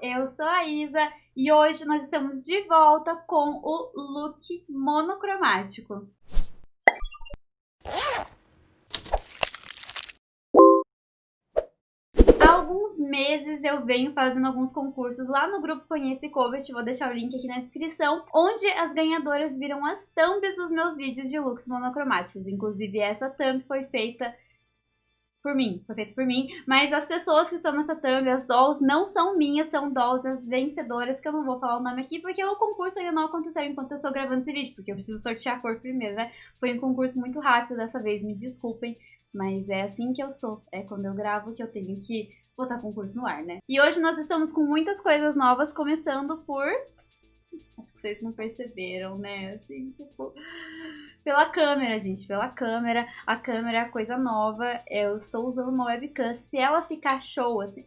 eu sou a Isa e hoje nós estamos de volta com o look monocromático. Há alguns meses eu venho fazendo alguns concursos lá no grupo Conhece Covet, vou deixar o link aqui na descrição, onde as ganhadoras viram as thumbs dos meus vídeos de looks monocromáticos. Inclusive essa thumb foi feita por mim, foi feito por mim, mas as pessoas que estão nessa thumb, as dolls, não são minhas, são dolls das vencedoras, que eu não vou falar o nome aqui, porque o concurso ainda não aconteceu enquanto eu estou gravando esse vídeo, porque eu preciso sortear a cor primeiro, né? Foi um concurso muito rápido dessa vez, me desculpem, mas é assim que eu sou, é quando eu gravo que eu tenho que botar concurso no ar, né? E hoje nós estamos com muitas coisas novas, começando por... Acho que vocês não perceberam, né? Assim, tipo pela câmera, gente, pela câmera. A câmera é a coisa nova. Eu estou usando uma webcam. Se ela ficar show, assim...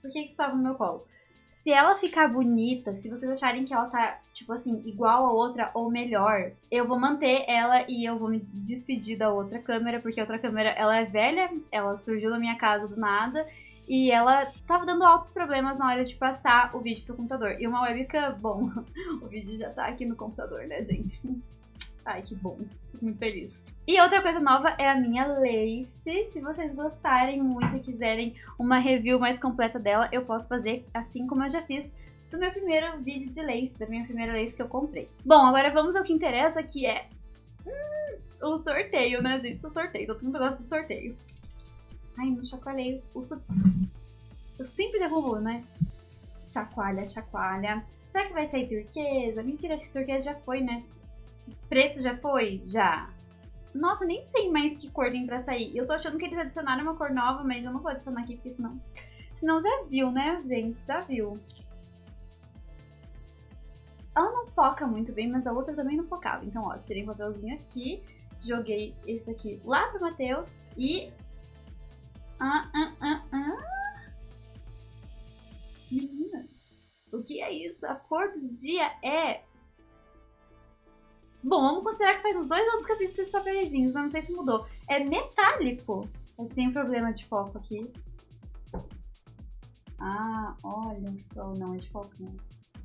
Por que, que isso tava no meu colo? Se ela ficar bonita, se vocês acharem que ela tá, tipo assim, igual a outra ou melhor, eu vou manter ela e eu vou me despedir da outra câmera, porque a outra câmera, ela é velha, ela surgiu na minha casa do nada, e ela tava dando altos problemas na hora de passar o vídeo pro computador. E uma webcam, bom, o vídeo já tá aqui no computador, né, gente? Ai, que bom. Fico muito feliz. E outra coisa nova é a minha lace. Se vocês gostarem muito e quiserem uma review mais completa dela, eu posso fazer assim como eu já fiz do meu primeiro vídeo de lace, da minha primeira lace que eu comprei. Bom, agora vamos ao que interessa, que é hum, o sorteio, né, gente? O sorteio. Todo mundo gosta do sorteio. Ai, não chacoalhei. O. Eu sempre derrubo, né? Chacoalha, chacoalha. Será que vai sair turquesa? Mentira, acho que turquesa já foi, né? Preto já foi? Já. Nossa, nem sei mais que cor tem pra sair. Eu tô achando que eles adicionaram uma cor nova, mas eu não vou adicionar aqui, porque senão... Senão já viu, né, gente? Já viu. Ela não foca muito bem, mas a outra também não focava. Então, ó, tirei um papelzinho aqui, joguei esse aqui lá pro Matheus e... Ah, ah, ah, ah. Meninas, o que é isso? A cor do dia é Bom, vamos considerar que faz uns dois anos que eu fiz esses papeizinhos, mas não sei se mudou. É metálico. A gente tem um problema de foco aqui. Ah, olha só. Não, é de foco mesmo.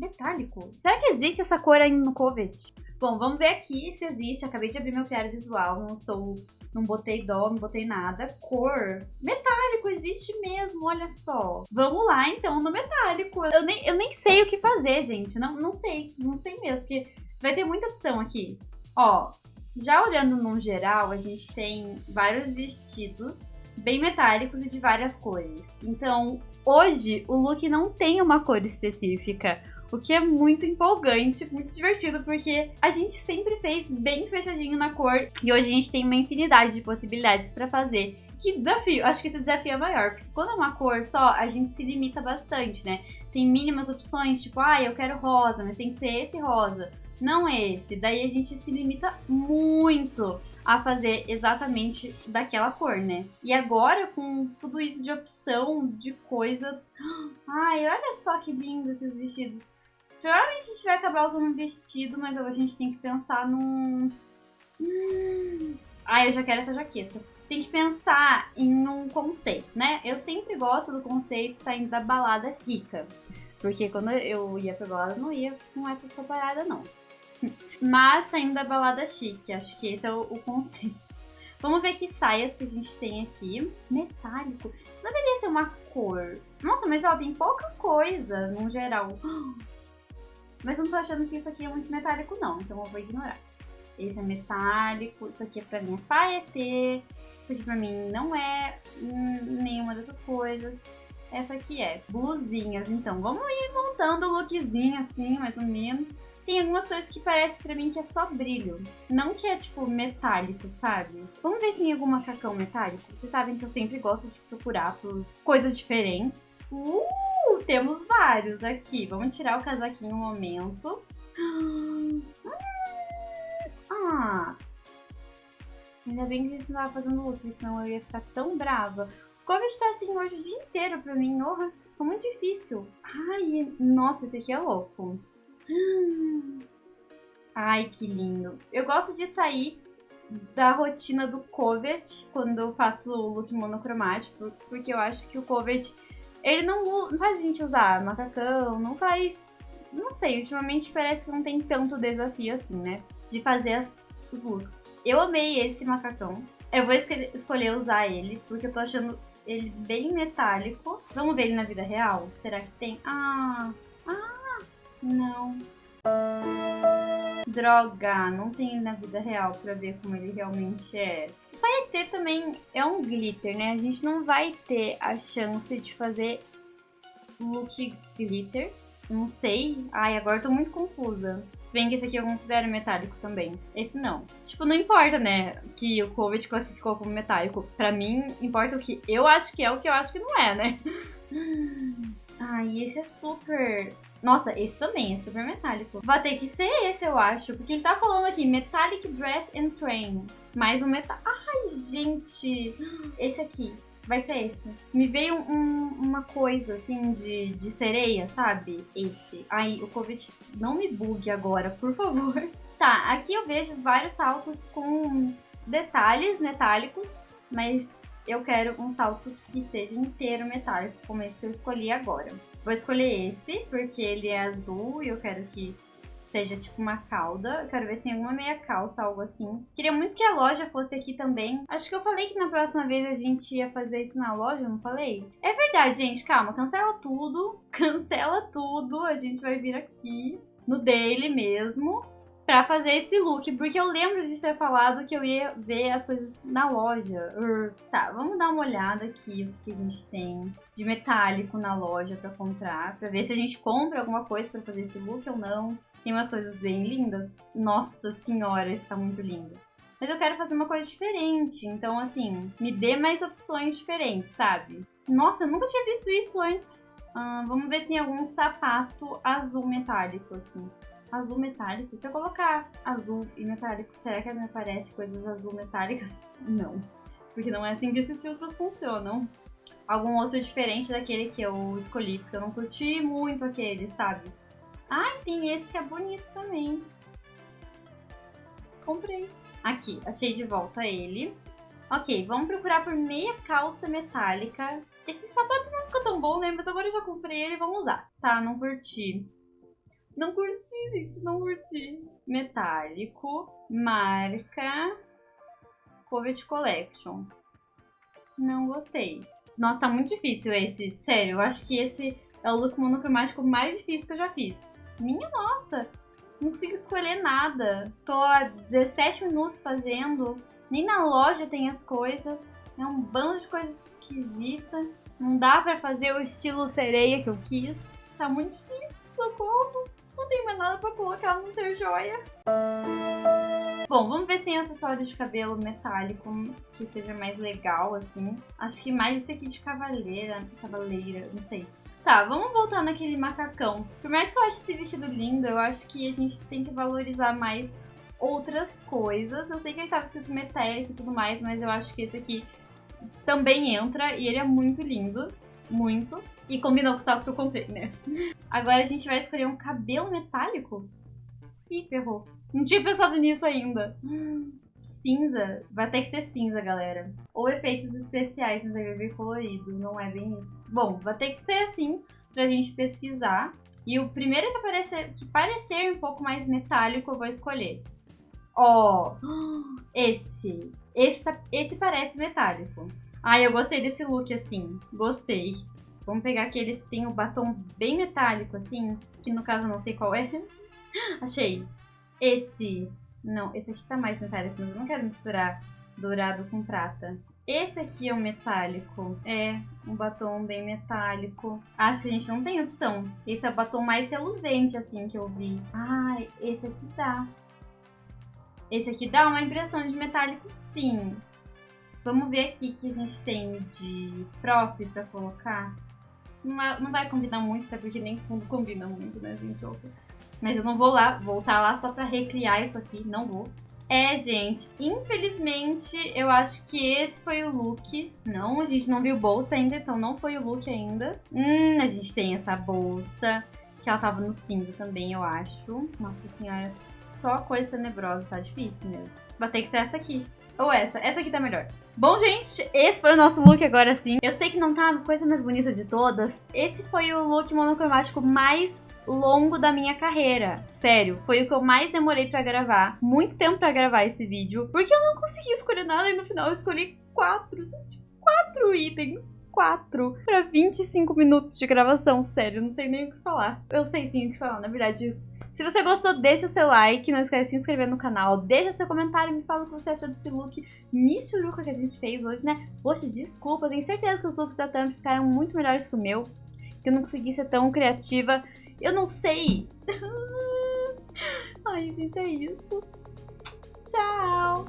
Metálico. Será que existe essa cor aí no Covet? Bom, vamos ver aqui se existe. Acabei de abrir meu criário visual. Não estou... Não botei dó, não botei nada. Cor. Metálico, existe mesmo, olha só. Vamos lá, então, no metálico. Eu nem, eu nem sei o que fazer, gente. Não, não sei, não sei mesmo, porque Vai ter muita opção aqui. Ó, já olhando no geral, a gente tem vários vestidos bem metálicos e de várias cores. Então, hoje, o look não tem uma cor específica. O que é muito empolgante, muito divertido, porque a gente sempre fez bem fechadinho na cor e hoje a gente tem uma infinidade de possibilidades para fazer. Que desafio! Acho que esse desafio é maior, porque quando é uma cor só, a gente se limita bastante, né? Tem mínimas opções, tipo, ah, eu quero rosa, mas tem que ser esse rosa não esse. Daí a gente se limita muito a fazer exatamente daquela cor, né? E agora, com tudo isso de opção, de coisa... Ai, olha só que lindo esses vestidos. Provavelmente a gente vai acabar usando um vestido, mas a gente tem que pensar num... Hum... Ai, eu já quero essa jaqueta. Tem que pensar em um conceito, né? Eu sempre gosto do conceito saindo da balada rica. Porque quando eu ia pra balada, não ia com essa sua parada, não. Mas saindo da balada chique, acho que esse é o, o conceito. Vamos ver que saias que a gente tem aqui. Metálico. Isso deveria ser uma cor. Nossa, mas ela tem pouca coisa, no geral. Mas eu não tô achando que isso aqui é muito metálico, não. Então eu vou ignorar. Esse é metálico. Isso aqui pra mim é paetê. Isso aqui pra mim não é hum, nenhuma dessas coisas. Essa aqui é blusinhas. Então vamos ir montando o lookzinho assim, mais ou menos tem algumas coisas que parece pra mim que é só brilho. Não que é, tipo, metálico, sabe? Vamos ver se tem algum macacão metálico. Vocês sabem que eu sempre gosto de procurar por coisas diferentes. Uh, temos vários aqui. Vamos tirar o casaquinho um momento. Ah, ainda bem que a gente não tava fazendo luta, senão eu ia ficar tão brava. Como está assim hoje o dia inteiro pra mim, orra, ficou muito difícil. Ai, nossa, esse aqui é louco. Ai, que lindo. Eu gosto de sair da rotina do Covet quando eu faço o look monocromático, porque eu acho que o Covet ele não, não faz a gente usar macacão, não faz. Não sei, ultimamente parece que não tem tanto desafio assim, né? De fazer as, os looks. Eu amei esse macacão. Eu vou escolher usar ele, porque eu tô achando ele bem metálico. Vamos ver ele na vida real? Será que tem? Ah, ah, não. Droga, não tem na vida real pra ver como ele realmente é. Vai ter também, é um glitter, né? A gente não vai ter a chance de fazer look glitter. Não sei. Ai, agora eu tô muito confusa. Se bem que esse aqui eu considero metálico também. Esse não. Tipo, não importa, né? Que o Covid classificou como metálico. Pra mim, importa o que eu acho que é, o que eu acho que não é, né? Ai, esse é super... Nossa, esse também é super metálico. Vai ter que ser esse, eu acho. Porque ele tá falando aqui, Metallic Dress and Train. Mais um metal... Ai, gente! Esse aqui vai ser esse. Me veio um, uma coisa assim de, de sereia, sabe? Esse. Aí, o Covid não me bugue agora, por favor. Tá, aqui eu vejo vários saltos com detalhes metálicos, mas eu quero um salto que seja inteiro metálico, como esse que eu escolhi agora. Vou escolher esse, porque ele é azul e eu quero que seja tipo uma cauda. Eu quero ver se tem alguma meia calça, algo assim. Queria muito que a loja fosse aqui também. Acho que eu falei que na próxima vez a gente ia fazer isso na loja, não falei? É verdade, gente, calma, cancela tudo. Cancela tudo. A gente vai vir aqui no daily mesmo pra fazer esse look, porque eu lembro de ter falado que eu ia ver as coisas na loja. Tá, vamos dar uma olhada aqui o que a gente tem de metálico na loja pra comprar, pra ver se a gente compra alguma coisa pra fazer esse look ou não. Tem umas coisas bem lindas. Nossa senhora, está muito lindo. Mas eu quero fazer uma coisa diferente. Então, assim, me dê mais opções diferentes, sabe? Nossa, eu nunca tinha visto isso antes. Ah, vamos ver se tem algum sapato azul metálico, assim. Azul metálico? Se eu colocar azul e metálico, será que me aparece coisas azul metálicas? Não. Porque não é assim que esses filtros funcionam. Algum outro diferente daquele que eu escolhi, porque eu não curti muito aquele, sabe? Ai, tem esse que é bonito também. Comprei. Aqui, achei de volta ele. Ok, vamos procurar por meia calça metálica. Esse sapato não ficou tão bom, né? Mas agora eu já comprei ele, vamos usar. Tá, não curti. Não curti, gente, não curti. Metálico, marca, Covet Collection. Não gostei. Nossa, tá muito difícil esse. Sério, eu acho que esse é o look monocromático mais difícil que eu já fiz. Minha nossa! Não consigo escolher nada. Tô há 17 minutos fazendo. Nem na loja tem as coisas. É um bando de coisas esquisita. Não dá pra fazer o estilo sereia que eu quis. Tá muito difícil, socorro. Não tem mais nada pra colocar no ser joia. Bom, vamos ver se tem acessório de cabelo metálico que seja mais legal, assim. Acho que mais esse aqui de cavaleira, cavaleira, não sei. Tá, vamos voltar naquele macacão. Por mais que eu ache esse vestido lindo, eu acho que a gente tem que valorizar mais outras coisas. Eu sei que ele tava escrito metálico e tudo mais, mas eu acho que esse aqui também entra e ele é muito lindo. Muito. E combinou com o salto que eu comprei, né? Agora a gente vai escolher um cabelo metálico. Ih, ferrou. Não tinha pensado nisso ainda cinza, vai ter que ser cinza, galera. Ou efeitos especiais, mas vai vir colorido, não é bem isso. Bom, vai ter que ser assim pra gente pesquisar. E o primeiro que aparecer, que parecer um pouco mais metálico, eu vou escolher. Ó, oh, esse. Esse, tá, esse parece metálico. Ai, eu gostei desse look assim. Gostei. Vamos pegar aqueles que tem o batom bem metálico, assim. Que no caso eu não sei qual é. Achei. Esse não, esse aqui tá mais metálico, mas eu não quero misturar dourado com prata. Esse aqui é um metálico. É, um batom bem metálico. Acho que a gente não tem opção. Esse é o batom mais reluzente, assim, que eu vi. Ai, esse aqui dá. Esse aqui dá uma impressão de metálico, sim. Vamos ver aqui o que a gente tem de prop pra colocar. Não, não vai combinar muito, até porque nem fundo combina muito, né, gente? Mas eu não vou lá, voltar lá só pra recriar isso aqui, não vou. É, gente, infelizmente eu acho que esse foi o look. Não, a gente não viu bolsa ainda, então não foi o look ainda. Hum, a gente tem essa bolsa, que ela tava no cinza também, eu acho. Nossa senhora, só coisa tenebrosa, tá difícil mesmo. Vai ter que ser essa aqui. Ou essa, essa aqui tá melhor. Bom, gente, esse foi o nosso look agora sim. Eu sei que não tá a coisa mais bonita de todas. Esse foi o look monocromático mais longo da minha carreira. Sério, foi o que eu mais demorei pra gravar. Muito tempo pra gravar esse vídeo. Porque eu não consegui escolher nada e no final eu escolhi quatro, gente, quatro itens quatro para 25 minutos de gravação. Sério, não sei nem o que falar. Eu sei sim o que falar, na verdade. Se você gostou, deixa o seu like, não esquece de se inscrever no canal, deixa seu comentário, me fala o que você achou desse look michuruca que a gente fez hoje, né? Poxa, desculpa, tenho certeza que os looks da Thumb ficaram muito melhores que o meu, que eu não consegui ser tão criativa. Eu não sei. Ai, gente, é isso. Tchau!